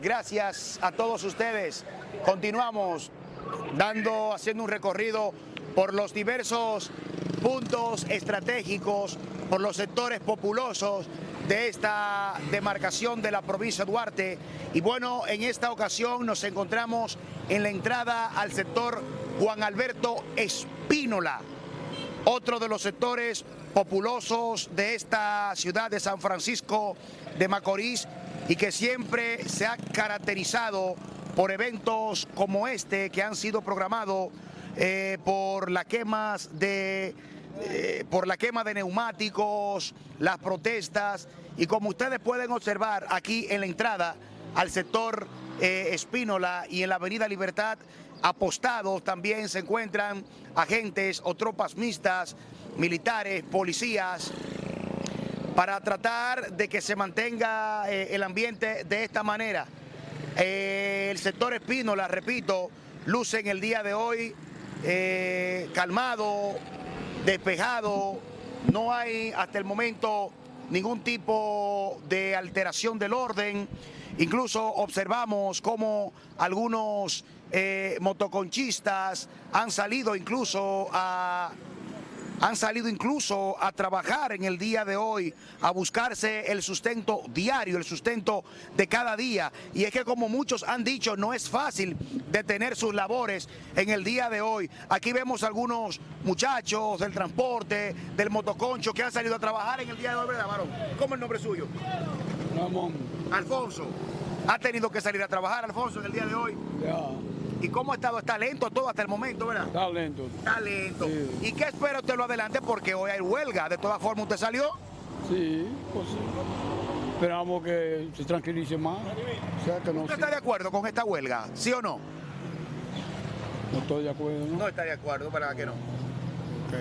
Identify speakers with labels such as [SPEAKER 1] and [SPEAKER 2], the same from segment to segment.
[SPEAKER 1] Gracias a todos ustedes. Continuamos dando, haciendo un recorrido por los diversos puntos estratégicos, por los sectores populosos de esta demarcación de la provincia de Duarte. Y bueno, en esta ocasión nos encontramos en la entrada al sector Juan Alberto Espínola, otro de los sectores populosos de esta ciudad de San Francisco de Macorís y que siempre se ha caracterizado por eventos como este que han sido programados eh, por las quemas de eh, por la quema de neumáticos, las protestas. Y como ustedes pueden observar aquí en la entrada al sector eh, Espínola y en la avenida Libertad apostados también se encuentran agentes o tropas mixtas, militares, policías, para tratar de que se mantenga eh, el ambiente de esta manera. Eh, el sector Espínola, repito, luce en el día de hoy eh, calmado, despejado, no hay hasta el momento ningún tipo de alteración del orden, incluso observamos cómo algunos motoconchistas han salido incluso a han salido incluso a trabajar en el día de hoy, a buscarse el sustento diario, el sustento de cada día. Y es que como muchos han dicho, no es fácil detener sus labores en el día de hoy. Aquí vemos algunos muchachos del transporte, del motoconcho, que han salido a trabajar en el día de hoy, ¿verdad, varón? ¿Cómo es el nombre suyo?
[SPEAKER 2] Ramón.
[SPEAKER 1] Alfonso. ¿Ha tenido que salir a trabajar, Alfonso, en el día de hoy?
[SPEAKER 2] Ya.
[SPEAKER 1] ¿Y cómo ha estado? ¿Está lento todo hasta el momento, verdad?
[SPEAKER 2] Está lento.
[SPEAKER 1] Está lento.
[SPEAKER 2] Sí.
[SPEAKER 1] ¿Y qué espera usted lo adelante? Porque hoy hay huelga. De todas formas, ¿usted salió?
[SPEAKER 2] Sí, pues sí. Esperamos que se tranquilice más. O sea, que no,
[SPEAKER 1] ¿Usted está de acuerdo con esta huelga? ¿Sí o no?
[SPEAKER 2] no estoy de acuerdo. ¿no?
[SPEAKER 1] No está de acuerdo, ¿para que no?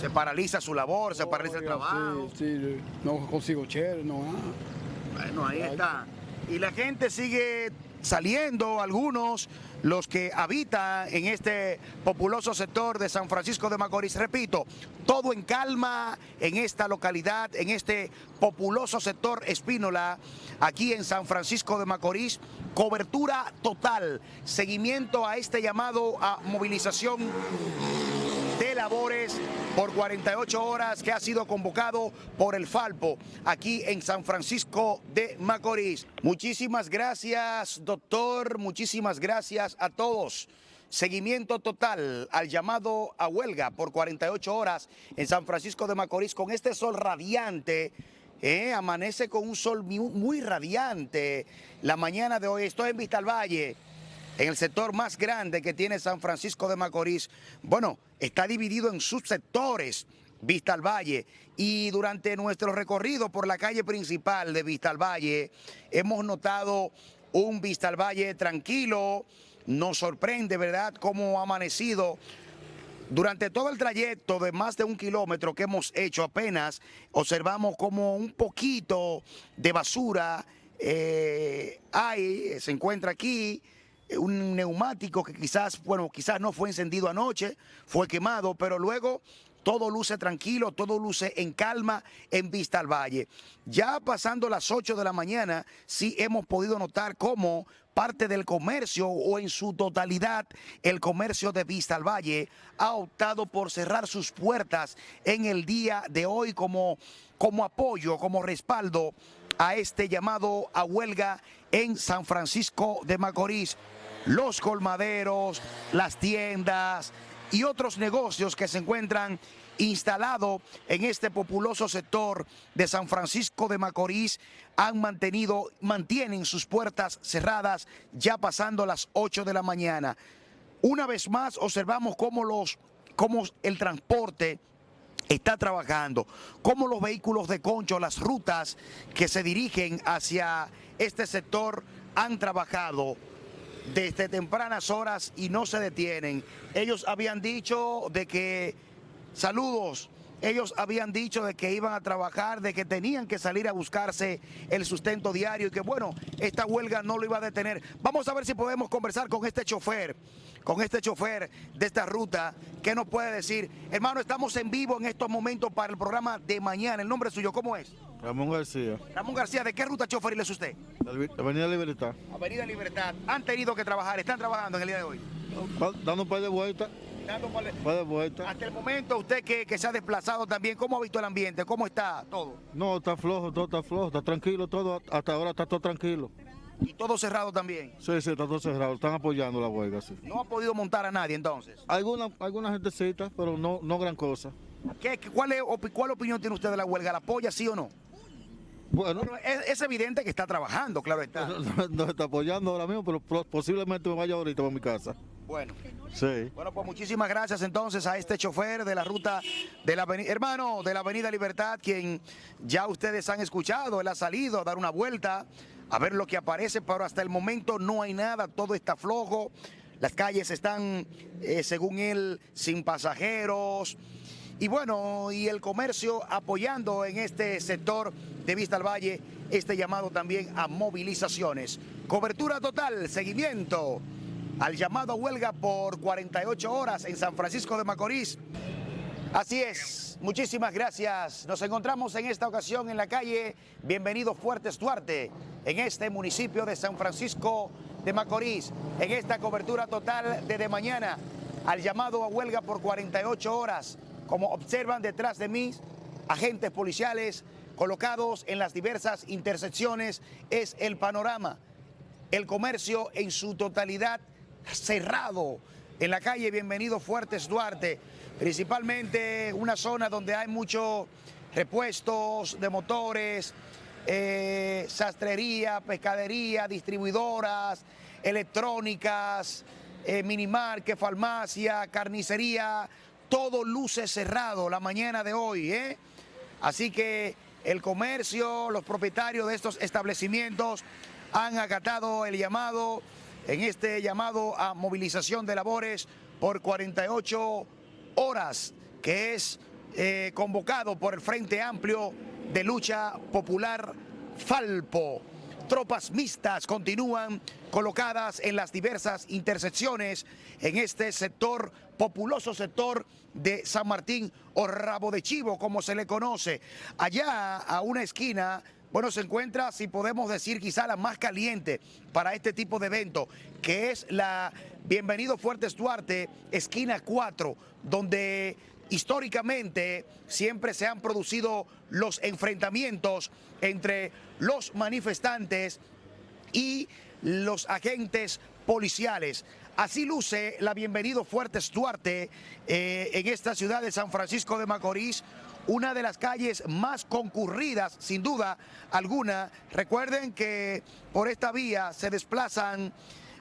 [SPEAKER 1] Se paraliza su labor, se paraliza el trabajo.
[SPEAKER 2] Sí, sí, no consigo chévere, no. ah.
[SPEAKER 1] Bueno, ahí está. Y la gente sigue saliendo, algunos, los que habitan en este populoso sector de San Francisco de Macorís. Repito, todo en calma en esta localidad, en este populoso sector Espínola, aquí en San Francisco de Macorís. Cobertura total, seguimiento a este llamado a movilización labores por 48 horas que ha sido convocado por el Falpo aquí en San Francisco de Macorís. Muchísimas gracias, doctor. Muchísimas gracias a todos. Seguimiento total al llamado a huelga por 48 horas en San Francisco de Macorís con este sol radiante. eh, amanece con un sol muy, radiante la mañana de hoy. Estoy en Vista al Valle en el sector más grande que tiene San Francisco de Macorís, bueno, está dividido en subsectores. Vista al Valle y durante nuestro recorrido por la calle principal de Vista al Valle hemos notado un Vista al Valle tranquilo, nos sorprende, ¿verdad?, cómo ha amanecido durante todo el trayecto de más de un kilómetro que hemos hecho apenas, observamos como un poquito de basura eh, hay, se encuentra aquí, un neumático que quizás, bueno, quizás no fue encendido anoche, fue quemado, pero luego todo luce tranquilo, todo luce en calma en Vista al Valle. Ya pasando las 8 de la mañana, sí hemos podido notar cómo parte del comercio o en su totalidad el comercio de Vista al Valle ha optado por cerrar sus puertas en el día de hoy como, como apoyo, como respaldo a este llamado a huelga en San Francisco de Macorís. Los colmaderos, las tiendas y otros negocios que se encuentran instalados en este populoso sector de San Francisco de Macorís han mantenido, mantienen sus puertas cerradas ya pasando las 8 de la mañana. Una vez más observamos cómo, los, cómo el transporte está trabajando, cómo los vehículos de concho, las rutas que se dirigen hacia este sector han trabajado desde tempranas horas y no se detienen. Ellos habían dicho de que, saludos, ellos habían dicho de que iban a trabajar, de que tenían que salir a buscarse el sustento diario y que bueno, esta huelga no lo iba a detener. Vamos a ver si podemos conversar con este chofer, con este chofer de esta ruta, ¿qué nos puede decir? Hermano, estamos en vivo en estos momentos para el programa de mañana. ¿El nombre suyo cómo es?
[SPEAKER 3] Ramón García,
[SPEAKER 1] Ramón García, ¿de qué ruta choferil es usted?
[SPEAKER 3] Avenida Libertad.
[SPEAKER 1] Avenida Libertad. Han tenido que trabajar, están trabajando en el día de hoy.
[SPEAKER 3] Dando un par de vueltas,
[SPEAKER 1] Dando
[SPEAKER 3] un par de vueltas.
[SPEAKER 1] Hasta el momento, usted que, que se ha desplazado también, ¿cómo ha visto el ambiente? ¿Cómo está todo?
[SPEAKER 3] No, está flojo, todo está flojo, está tranquilo, todo, hasta ahora está todo tranquilo.
[SPEAKER 1] Y todo cerrado también.
[SPEAKER 3] Sí, sí, está todo cerrado, están apoyando la huelga, sí.
[SPEAKER 1] No ha podido montar a nadie entonces.
[SPEAKER 3] Alguna, alguna gentecita, pero no, no gran cosa.
[SPEAKER 1] ¿Qué, cuál, es, ¿Cuál opinión tiene usted de la huelga? ¿La apoya sí o no?
[SPEAKER 3] Bueno,
[SPEAKER 1] Bueno, es, es evidente que está trabajando, claro está.
[SPEAKER 3] no, no está apoyando ahora mismo, pero posiblemente me vaya ahorita para mi casa.
[SPEAKER 1] Bueno.
[SPEAKER 3] Sí.
[SPEAKER 1] Bueno, pues muchísimas gracias entonces a este chofer de la ruta de la avenida, hermano, de la Avenida Libertad, quien ya ustedes han escuchado, él ha salido a dar una vuelta, a ver lo que aparece, pero hasta el momento no hay nada, todo está flojo, las calles están, eh, según él, sin pasajeros, y bueno, y el comercio apoyando en este sector de Vista al Valle, este llamado también a movilizaciones. Cobertura total, seguimiento al llamado a huelga por 48 horas en San Francisco de Macorís. Así es, muchísimas gracias. Nos encontramos en esta ocasión en la calle Bienvenido Fuertes Duarte, en este municipio de San Francisco de Macorís, en esta cobertura total de de mañana al llamado a huelga por 48 horas. Como observan detrás de mí, agentes policiales colocados en las diversas intersecciones, es el panorama. El comercio en su totalidad cerrado en la calle. Bienvenido Fuertes Duarte, principalmente una zona donde hay muchos repuestos de motores, eh, sastrería, pescadería, distribuidoras, electrónicas, eh, farmacia, carnicería, todo luce cerrado la mañana de hoy, ¿eh? Así que el comercio, los propietarios de estos establecimientos han acatado el llamado, en este llamado a movilización de labores por 48 horas, que es eh, convocado por el Frente Amplio de Lucha Popular Falpo. Tropas mixtas continúan colocadas en las diversas intersecciones en este sector, populoso sector de San Martín o Rabo de Chivo, como se le conoce. Allá a una esquina, bueno, se encuentra, si podemos decir, quizá la más caliente para este tipo de evento, que es la Bienvenido Fuertes Duarte, esquina 4, donde históricamente siempre se han producido los enfrentamientos entre los manifestantes y los agentes policiales. Así luce la Bienvenido Fuertes Duarte eh, en esta ciudad de San Francisco de Macorís, una de las calles más concurridas, sin duda alguna. Recuerden que por esta vía se desplazan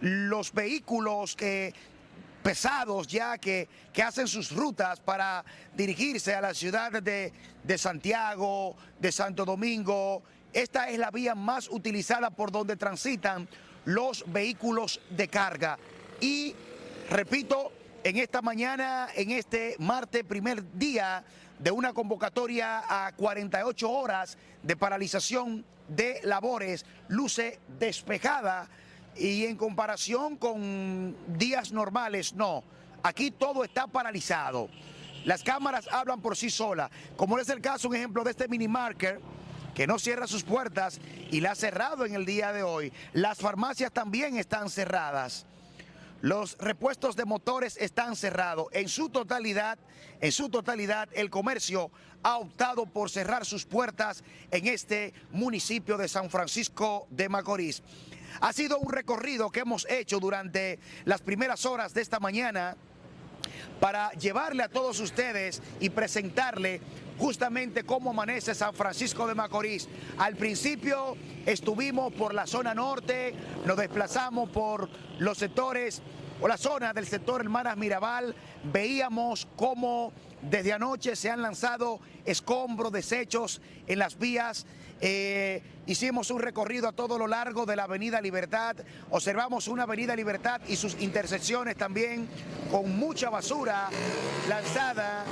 [SPEAKER 1] los vehículos que pesados ya que, que hacen sus rutas para dirigirse a la ciudad de, de Santiago, de Santo Domingo. Esta es la vía más utilizada por donde transitan los vehículos de carga. Y repito, en esta mañana, en este martes, primer día de una convocatoria a 48 horas de paralización de labores, luce despejada y en comparación con días normales, no. Aquí todo está paralizado. Las cámaras hablan por sí solas, como es el caso, un ejemplo de este mini marker que no cierra sus puertas y la ha cerrado en el día de hoy. Las farmacias también están cerradas. Los repuestos de motores están cerrados. En su totalidad, en su totalidad, el comercio ha optado por cerrar sus puertas en este municipio de San Francisco de Macorís. Ha sido un recorrido que hemos hecho durante las primeras horas de esta mañana para llevarle a todos ustedes y presentarle justamente cómo amanece San Francisco de Macorís. Al principio estuvimos por la zona norte, nos desplazamos por los sectores o la zona del sector Hermanas Mirabal, veíamos cómo desde anoche se han lanzado escombros, desechos en las vías. Eh, hicimos un recorrido a todo lo largo de la Avenida Libertad, observamos una Avenida Libertad y sus intersecciones también con mucha basura lanzada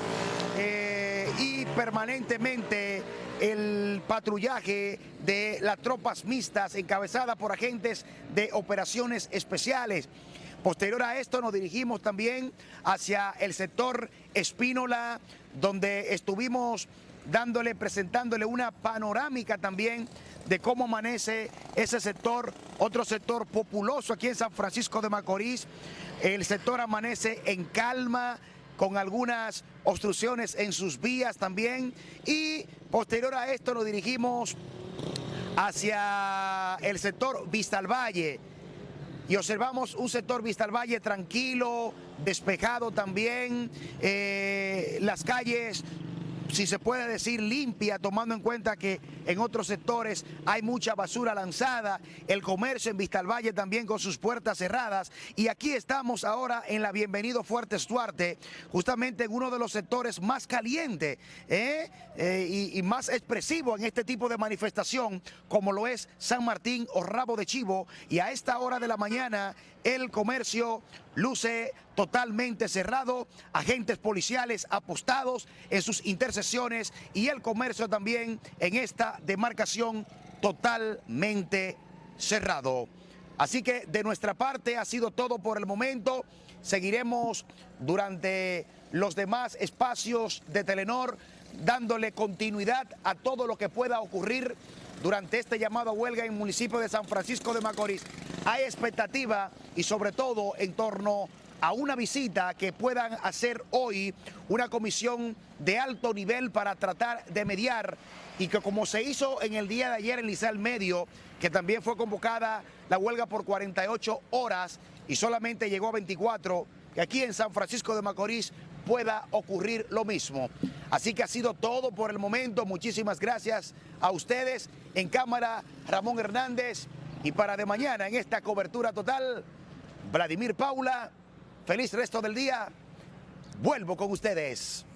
[SPEAKER 1] eh, y permanentemente el patrullaje de las tropas mixtas encabezadas por agentes de operaciones especiales. Posterior a esto nos dirigimos también hacia el sector Espínola, donde estuvimos dándole, presentándole una panorámica también de cómo amanece ese sector, otro sector populoso aquí en San Francisco de Macorís. El sector amanece en calma, con algunas obstrucciones en sus vías también. Y posterior a esto nos dirigimos hacia el sector Vista al Valle y observamos un sector Vista al Valle tranquilo, despejado también, eh, las calles si se puede decir, limpia, tomando en cuenta que en otros sectores hay mucha basura lanzada, el comercio en Vistalvalle también con sus puertas cerradas. Y aquí estamos ahora en la Bienvenido Fuertes Duarte, justamente en uno de los sectores más calientes ¿eh? Eh, y, y, más expresivo en este tipo de manifestación, como lo es San Martín o Rabo de Chivo. Y a esta hora de la mañana el comercio luce totalmente cerrado, agentes policiales apostados en sus intercesiones y el comercio también en esta demarcación totalmente cerrado. Así que de nuestra parte ha sido todo por el momento. Seguiremos durante los demás espacios de Telenor dándole continuidad a todo lo que pueda ocurrir durante este llamado a huelga en el municipio de San Francisco de Macorís. Hay expectativa y sobre todo en torno a una visita que puedan hacer hoy una comisión de alto nivel para tratar de mediar y que como se hizo en el día de ayer en Liceo Medio, que también fue convocada la huelga por 48 horas y solamente llegó a 24, que aquí en San Francisco de Macorís pueda ocurrir lo mismo. Así que ha sido todo por el momento. Muchísimas gracias a ustedes. En cámara, Ramón Hernández. Y para de mañana, en esta cobertura total, Vladimir Paula. Feliz resto del día. Vuelvo con ustedes.